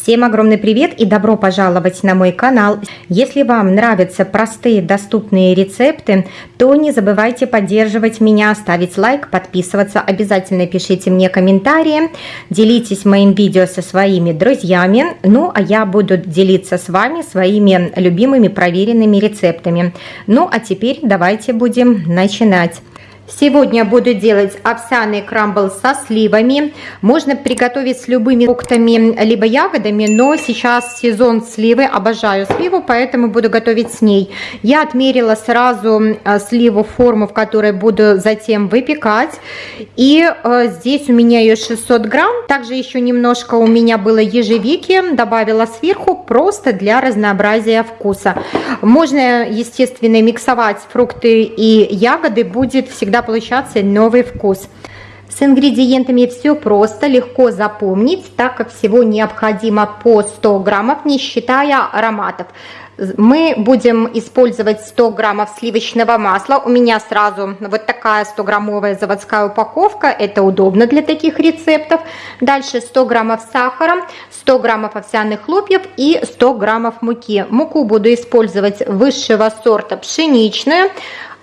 Всем огромный привет и добро пожаловать на мой канал. Если вам нравятся простые доступные рецепты, то не забывайте поддерживать меня, ставить лайк, подписываться. Обязательно пишите мне комментарии, делитесь моим видео со своими друзьями. Ну, а я буду делиться с вами своими любимыми проверенными рецептами. Ну, а теперь давайте будем начинать. Сегодня буду делать овсяный крамбл со сливами. Можно приготовить с любыми фруктами, либо ягодами, но сейчас сезон сливы, обожаю сливу, поэтому буду готовить с ней. Я отмерила сразу э, сливу форму, в которой буду затем выпекать. И э, здесь у меня ее 600 грамм. Также еще немножко у меня было ежевики, добавила сверху, просто для разнообразия вкуса. Можно, естественно, миксовать фрукты и ягоды, будет всегда всегда получаться новый вкус. С ингредиентами все просто, легко запомнить, так как всего необходимо по 100 граммов, не считая ароматов. Мы будем использовать 100 граммов сливочного масла. У меня сразу вот такая 100 граммовая заводская упаковка. Это удобно для таких рецептов. Дальше 100 граммов сахара, 100 граммов овсяных хлопьев и 100 граммов муки. Муку буду использовать высшего сорта пшеничную.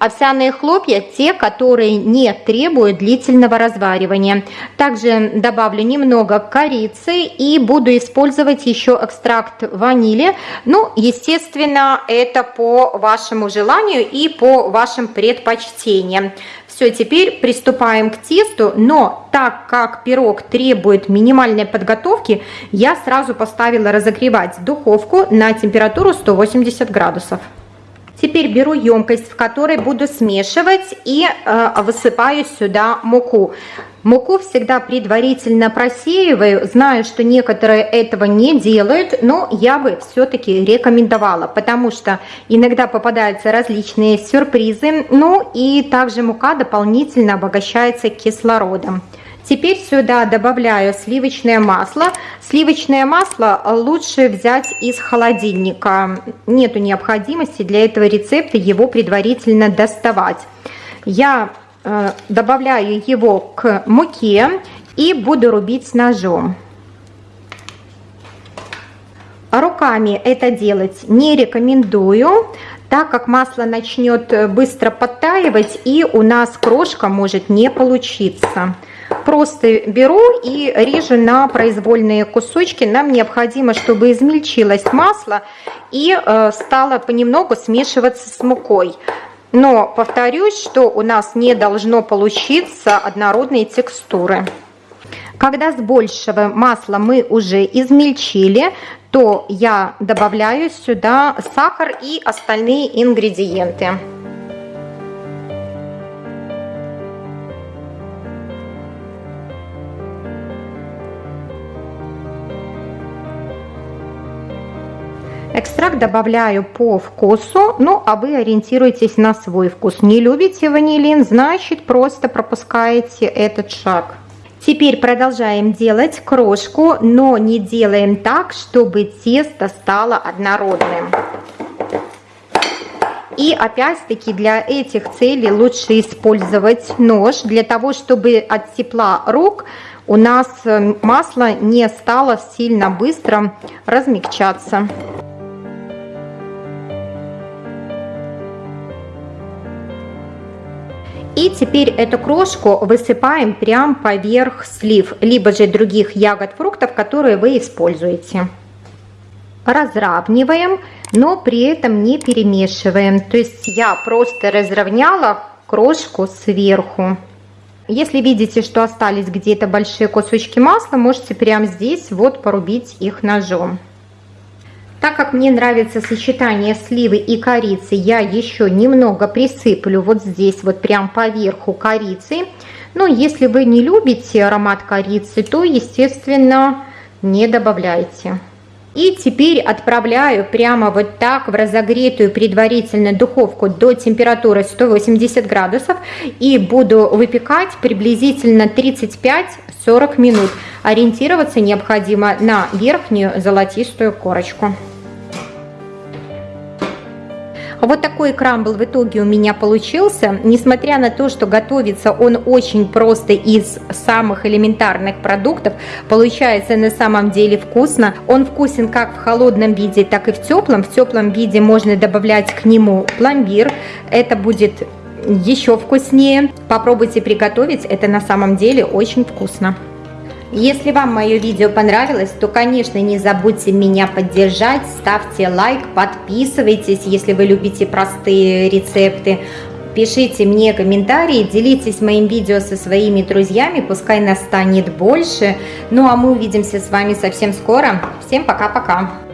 Овсяные хлопья – те, которые не требуют длительного разваривания. Также добавлю немного корицы и буду использовать еще экстракт ванили. Ну, естественно, это по вашему желанию и по вашим предпочтениям. Все, теперь приступаем к тесту, но так как пирог требует минимальной подготовки, я сразу поставила разогревать духовку на температуру 180 градусов. Теперь беру емкость, в которой буду смешивать и э, высыпаю сюда муку. Муку всегда предварительно просеиваю, знаю, что некоторые этого не делают, но я бы все-таки рекомендовала, потому что иногда попадаются различные сюрпризы, ну и также мука дополнительно обогащается кислородом. Теперь сюда добавляю сливочное масло. Сливочное масло лучше взять из холодильника. Нету необходимости для этого рецепта его предварительно доставать. Я э, добавляю его к муке и буду рубить ножом. Руками это делать не рекомендую, так как масло начнет быстро подтаивать и у нас крошка может не получиться. Просто беру и режу на произвольные кусочки. Нам необходимо, чтобы измельчилось масло и э, стало понемногу смешиваться с мукой. Но повторюсь, что у нас не должно получиться однородные текстуры. Когда с большего масла мы уже измельчили, то я добавляю сюда сахар и остальные ингредиенты. Экстракт добавляю по вкусу, ну а вы ориентируйтесь на свой вкус. Не любите ванилин, значит просто пропускаете этот шаг. Теперь продолжаем делать крошку, но не делаем так, чтобы тесто стало однородным. И опять-таки для этих целей лучше использовать нож, для того, чтобы от тепла рук у нас э, масло не стало сильно быстро размягчаться. И теперь эту крошку высыпаем прям поверх слив, либо же других ягод, фруктов, которые вы используете. Разравниваем, но при этом не перемешиваем. То есть я просто разровняла крошку сверху. Если видите, что остались где-то большие кусочки масла, можете прямо здесь вот порубить их ножом. Так как мне нравится сочетание сливы и корицы, я еще немного присыплю вот здесь, вот прям поверху корицы. Но если вы не любите аромат корицы, то, естественно, не добавляйте. И теперь отправляю прямо вот так в разогретую предварительно духовку до температуры 180 градусов и буду выпекать приблизительно 35-40 минут. Ориентироваться необходимо на верхнюю золотистую корочку. Вот такой крамбл в итоге у меня получился. Несмотря на то, что готовится он очень просто из самых элементарных продуктов, получается на самом деле вкусно. Он вкусен как в холодном виде, так и в теплом. В теплом виде можно добавлять к нему пломбир. Это будет еще вкуснее. Попробуйте приготовить, это на самом деле очень вкусно. Если вам мое видео понравилось, то, конечно, не забудьте меня поддержать, ставьте лайк, подписывайтесь, если вы любите простые рецепты. Пишите мне комментарии, делитесь моим видео со своими друзьями, пускай нас станет больше. Ну а мы увидимся с вами совсем скоро. Всем пока-пока!